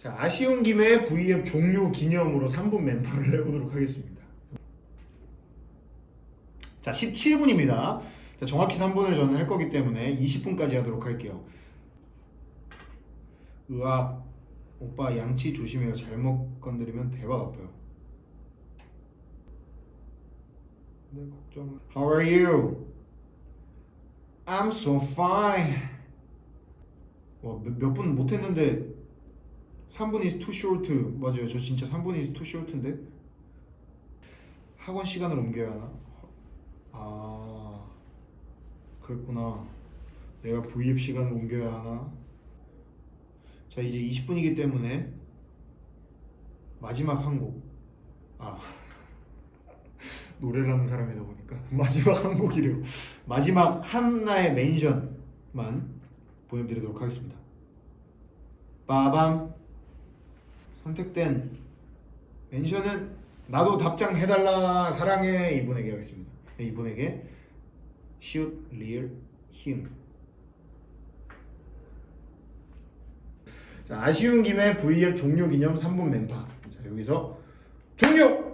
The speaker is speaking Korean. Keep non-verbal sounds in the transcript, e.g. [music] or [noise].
자 아쉬운 김에 V앱 종료 기념으로 3분 멤버를 [laughs] 해보도록 하겠습니다. 자 17분입니다. 자, 정확히 3분을 저는 할 거기 때문에 20분까지 하도록 할게요. 으악 오빠 양치 조심해요. 잘못 건드리면 대박 아파요. 네 걱정. How are you? I'm so fine. 와 몇 분 못했는데 3분 is too short. 맞아요. 저 진짜 3분 is too short인데 학원 시간을 옮겨야 하나? 아 그랬구나. 내가 V앱 시간을 옮겨야 하나? 자 이제 20분이기 때문에 마지막 한 곡. 아 [laughs] 노래를 하는 사람이다 보니까 마지막 한 곡이래요. 마지막 하나의 mention만 보내드리도록 하겠습니다. 빠밤 선택된 mention은 나도 답장 해달라 사랑해 이분에게 하겠습니다. 네, 이분에게 시옷 리을 히읗 자, 아쉬운 김에 V앱 종료 기념 3분 멘파 자 여기서 종료!